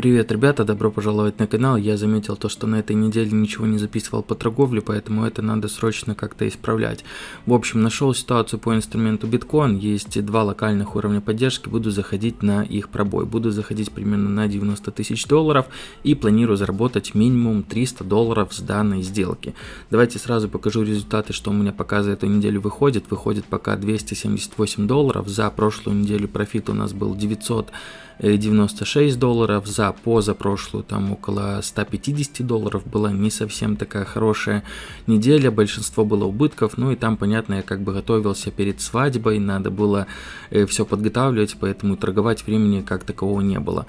Привет, ребята, добро пожаловать на канал. Я заметил то, что на этой неделе ничего не записывал по торговле, поэтому это надо срочно как-то исправлять. В общем, нашел ситуацию по инструменту биткоин. Есть два локальных уровня поддержки, буду заходить на их пробой. Буду заходить примерно на 90 тысяч долларов и планирую заработать минимум 300 долларов с данной сделки. Давайте сразу покажу результаты, что у меня пока за эту неделю выходит. Выходит пока 278 долларов. За прошлую неделю профит у нас был 900 96 долларов, за позапрошлую там около 150 долларов была не совсем такая хорошая неделя, большинство было убытков, ну и там, понятно, я как бы готовился перед свадьбой, надо было э, все подготавливать, поэтому торговать времени как такового не было.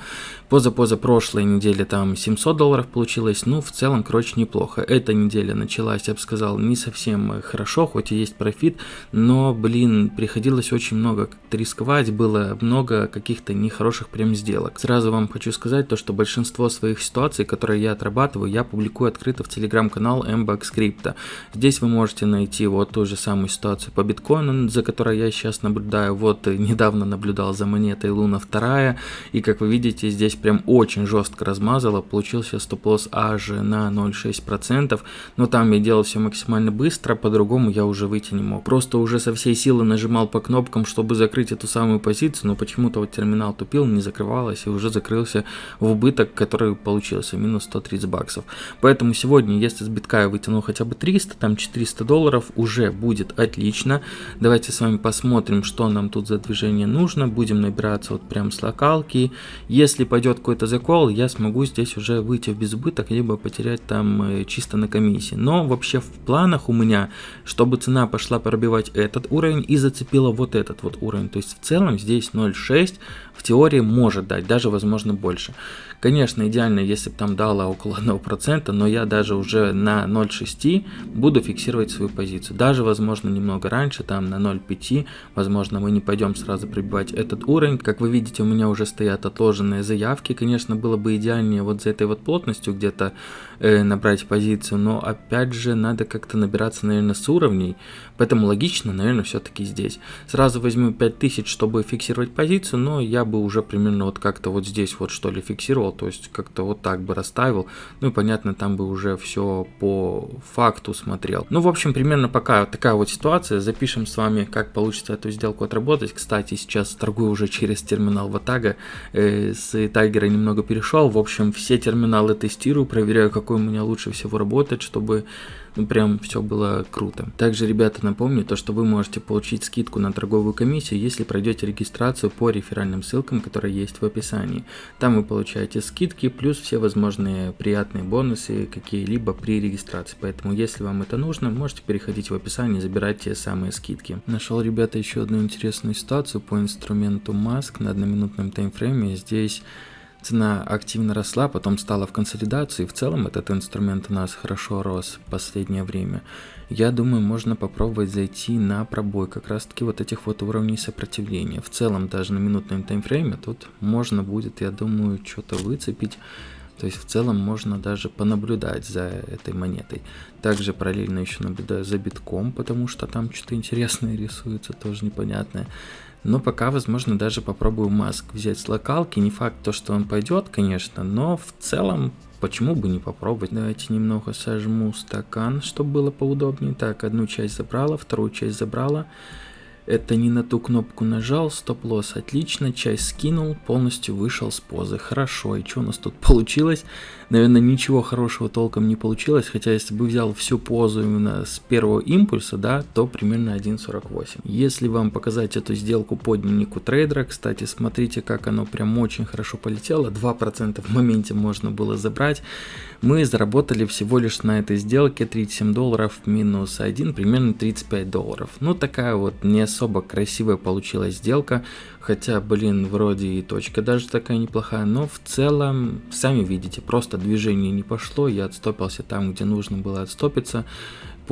Поза-поза прошлой неделе там 700 долларов получилось, ну в целом, короче, неплохо. Эта неделя началась, я бы сказал, не совсем хорошо, хоть и есть профит, но, блин, приходилось очень много рисковать, было много каких-то нехороших прям сделок. Сразу вам хочу сказать то, что большинство своих ситуаций, которые я отрабатываю, я публикую открыто в телеграм-канал MBAX Crypto. Здесь вы можете найти вот ту же самую ситуацию по биткоину, за которой я сейчас наблюдаю. Вот э, недавно наблюдал за монетой Луна 2, и как вы видите, здесь прям очень жестко размазало, получился стоп-лосс аж на 0,6%, но там я делал все максимально быстро, по-другому я уже выйти не мог. Просто уже со всей силы нажимал по кнопкам, чтобы закрыть эту самую позицию, но почему-то вот терминал тупил, не закрывалась и уже закрылся в убыток, который получился, минус 130 баксов. Поэтому сегодня, если с битка я вытянул хотя бы 300, там 400 долларов, уже будет отлично. Давайте с вами посмотрим, что нам тут за движение нужно. Будем набираться вот прям с локалки. Если пойдет какой-то закол, я смогу здесь уже выйти в безубыток, либо потерять там э, чисто на комиссии. Но вообще в планах у меня, чтобы цена пошла пробивать этот уровень и зацепила вот этот вот уровень. То есть в целом здесь 0.6 в теории может дать, даже возможно больше. Конечно, идеально, если бы там дала около 1%, но я даже уже на 0.6 буду фиксировать свою позицию. Даже, возможно, немного раньше, там на 0.5, возможно, мы не пойдем сразу пробивать этот уровень. Как вы видите, у меня уже стоят отложенные заявки. Конечно, было бы идеальнее вот за этой вот плотностью где-то э, набрать позицию, но опять же, надо как-то набираться, наверное, с уровней. Поэтому логично, наверное, все-таки здесь. Сразу возьму 5000, чтобы фиксировать позицию, но я бы уже примерно вот как-то вот здесь вот что ли фиксировал то есть как-то вот так бы расставил, ну и понятно, там бы уже все по факту смотрел. Ну, в общем, примерно пока такая вот ситуация, запишем с вами, как получится эту сделку отработать. Кстати, сейчас торгую уже через терминал Ватага, э, с Тайгера немного перешел, в общем, все терминалы тестирую, проверяю, какой у меня лучше всего работает, чтобы ну, прям все было круто. Также, ребята, напомню, то, что вы можете получить скидку на торговую комиссию, если пройдете регистрацию по реферальным ссылкам, которые есть в описании. Там вы получаете скидки, плюс все возможные приятные бонусы какие-либо при регистрации. Поэтому, если вам это нужно, можете переходить в описание и забирать те самые скидки. Нашел, ребята, еще одну интересную ситуацию по инструменту Mask на одноминутном таймфрейме. Здесь Цена активно росла, потом стала в консолидации. В целом этот инструмент у нас хорошо рос в последнее время. Я думаю, можно попробовать зайти на пробой как раз таки вот этих вот уровней сопротивления. В целом даже на минутном таймфрейме тут можно будет, я думаю, что-то выцепить. То есть в целом можно даже понаблюдать за этой монетой. Также параллельно еще наблюдаю за битком, потому что там что-то интересное рисуется, тоже непонятное. Но пока, возможно, даже попробую маск взять с локалки. Не факт то, что он пойдет, конечно, но в целом почему бы не попробовать. Давайте немного сожму стакан, чтобы было поудобнее. Так, одну часть забрала, вторую часть забрала. Это не на ту кнопку нажал, стоп-лосс отлично, часть скинул, полностью вышел с позы. Хорошо, и что у нас тут получилось? Наверное, ничего хорошего толком не получилось, хотя если бы взял всю позу именно с первого импульса, да, то примерно 1.48. Если вам показать эту сделку по дневнику трейдера, кстати, смотрите, как оно прям очень хорошо полетело, 2% в моменте можно было забрать. Мы заработали всего лишь на этой сделке 37 долларов минус 1, примерно 35 долларов. Ну, такая вот не особо красивая получилась сделка, хотя, блин, вроде и точка даже такая неплохая, но в целом, сами видите, просто движение не пошло, я отстопился там, где нужно было отстопиться,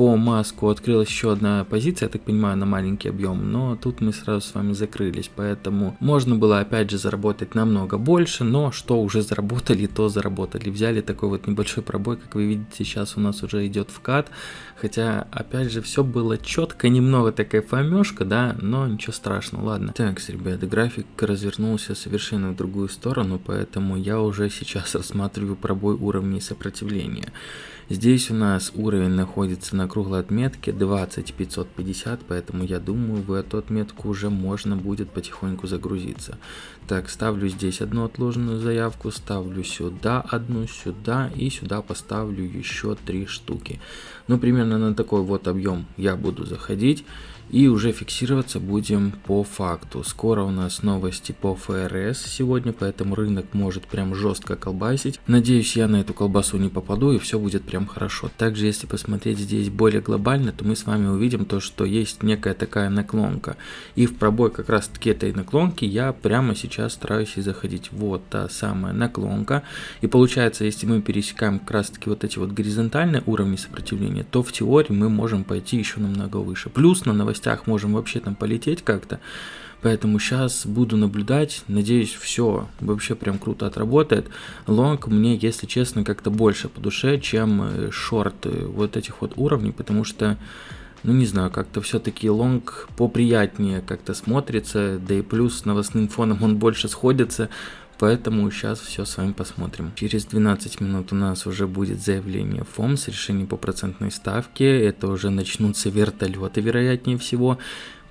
по маску открылась еще одна позиция, я так понимаю, на маленький объем, но тут мы сразу с вами закрылись, поэтому можно было опять же заработать намного больше, но что уже заработали, то заработали. Взяли такой вот небольшой пробой, как вы видите, сейчас у нас уже идет вкат, хотя опять же все было четко, немного такая фомешка, да, но ничего страшного, ладно. Так, ребята, график развернулся совершенно в другую сторону, поэтому я уже сейчас рассматриваю пробой уровней сопротивления. Здесь у нас уровень находится на круглой отметке 20550, поэтому я думаю в эту отметку уже можно будет потихоньку загрузиться. Так, ставлю здесь одну отложенную заявку, ставлю сюда одну, сюда и сюда поставлю еще три штуки. Ну, примерно на такой вот объем я буду заходить. И уже фиксироваться будем по факту. Скоро у нас новости по ФРС сегодня, поэтому рынок может прям жестко колбасить. Надеюсь, я на эту колбасу не попаду и все будет прям хорошо. Также, если посмотреть здесь более глобально, то мы с вами увидим то, что есть некая такая наклонка. И в пробой как раз таки этой наклонки я прямо сейчас стараюсь и заходить. Вот та самая наклонка. И получается, если мы пересекаем как раз таки вот эти вот горизонтальные уровни сопротивления, то в теории мы можем пойти еще намного выше. Плюс на новостях можем вообще там полететь как-то. Поэтому сейчас буду наблюдать, надеюсь, все вообще прям круто отработает. Лонг мне, если честно, как-то больше по душе, чем э, шорт вот этих вот уровней, потому что, ну не знаю, как-то все-таки long поприятнее как-то смотрится, да и плюс с новостным фоном он больше сходится, Поэтому сейчас все с вами посмотрим. Через 12 минут у нас уже будет заявление FOMC с решением по процентной ставке. Это уже начнутся вертолеты, вероятнее всего.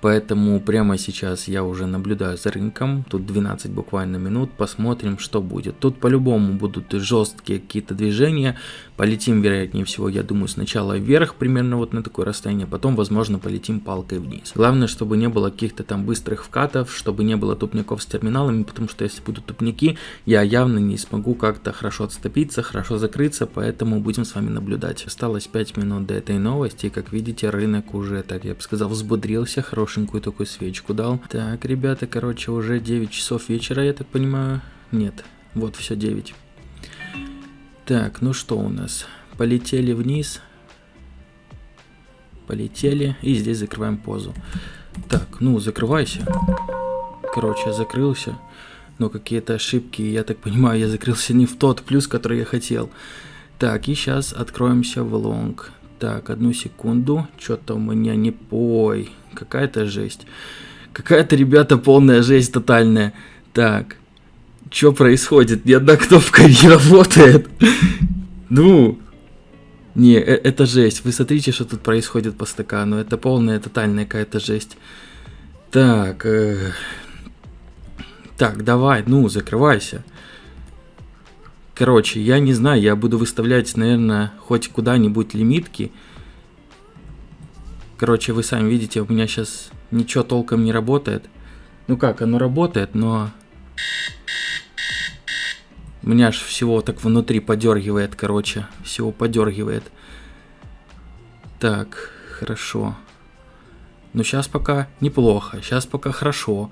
Поэтому прямо сейчас я уже наблюдаю за рынком, тут 12 буквально минут, посмотрим, что будет. Тут по-любому будут жесткие какие-то движения, полетим, вероятнее всего, я думаю, сначала вверх, примерно вот на такое расстояние, потом, возможно, полетим палкой вниз. Главное, чтобы не было каких-то там быстрых вкатов, чтобы не было тупников с терминалами, потому что если будут тупники, я явно не смогу как-то хорошо отступиться, хорошо закрыться, поэтому будем с вами наблюдать. Осталось 5 минут до этой новости, как видите, рынок уже, так я бы сказал, взбодрился, хорошо хорошенькую такую свечку дал. Так, ребята, короче, уже 9 часов вечера, я так понимаю. Нет, вот все 9. Так, ну что у нас? Полетели вниз. Полетели. И здесь закрываем позу. Так, ну закрывайся. Короче, закрылся. Но какие-то ошибки, я так понимаю, я закрылся не в тот плюс, который я хотел. Так, и сейчас откроемся в лонг. Так, одну секунду. Что-то у меня не... Ой, какая-то жесть. Какая-то, ребята, полная жесть тотальная. Так, что происходит? Ни одна кнопка не работает. Ну, не, э, это жесть. Вы смотрите, что тут происходит по стакану. Это полная, тотальная какая-то жесть. Так, э... так, давай, ну, закрывайся. Короче, я не знаю, я буду выставлять, наверное, хоть куда-нибудь лимитки. Короче, вы сами видите, у меня сейчас ничего толком не работает. Ну как, оно работает, но... Меня аж всего так внутри подергивает, короче. Всего подергивает. Так, хорошо. Ну сейчас пока неплохо, сейчас пока хорошо.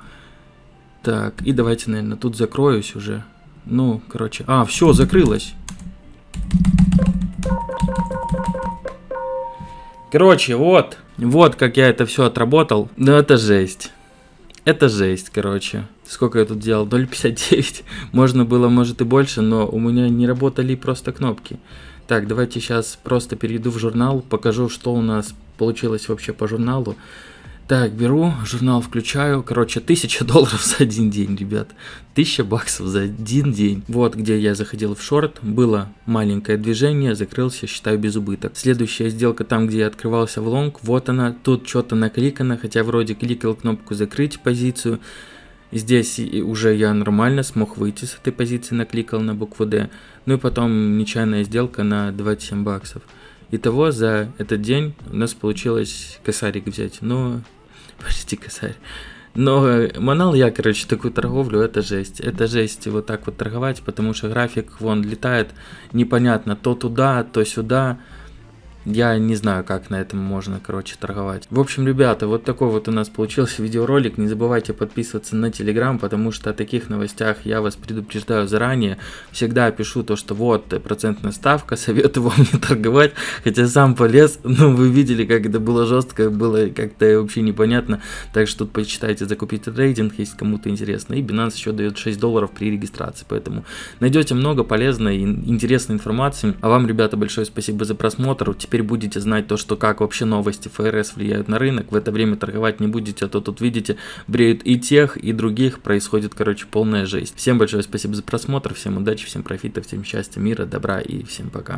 Так, и давайте, наверное, тут закроюсь уже. Ну, короче. А, все, закрылось. Короче, вот. Вот как я это все отработал. Ну, это жесть. Это жесть, короче. Сколько я тут делал? 0.59. Можно было, может, и больше, но у меня не работали просто кнопки. Так, давайте сейчас просто перейду в журнал, покажу, что у нас получилось вообще по журналу. Так, беру, журнал включаю. Короче, 1000 долларов за один день, ребят. 1000 баксов за один день. Вот где я заходил в шорт. Было маленькое движение, закрылся, считаю без убыток. Следующая сделка там, где я открывался в лонг. Вот она. Тут что-то накликано, хотя вроде кликал кнопку закрыть позицию. Здесь уже я нормально смог выйти с этой позиции, накликал на букву D. Ну и потом нечаянная сделка на 27 баксов. Итого за этот день у нас получилось косарик взять. Но Почти косарь. Но э, манал я, короче, такую торговлю, это жесть. Это жесть вот так вот торговать, потому что график вон летает непонятно то туда, то сюда. Я не знаю, как на этом можно, короче, торговать. В общем, ребята, вот такой вот у нас получился видеоролик. Не забывайте подписываться на Телеграм, потому что о таких новостях я вас предупреждаю заранее. Всегда пишу то, что вот процентная ставка, советую вам не торговать. Хотя сам полез, но вы видели, как это было жестко, было как-то вообще непонятно. Так что тут почитайте, закупить трейдинг, если кому-то интересно. И Binance еще дает 6 долларов при регистрации. Поэтому найдете много полезной и интересной информации. А вам, ребята, большое спасибо за просмотр. Теперь будете знать то, что как вообще новости ФРС влияют на рынок, в это время торговать не будете, а то тут видите, бреют и тех, и других, происходит, короче, полная жесть. Всем большое спасибо за просмотр, всем удачи, всем профита, всем счастья, мира, добра и всем пока.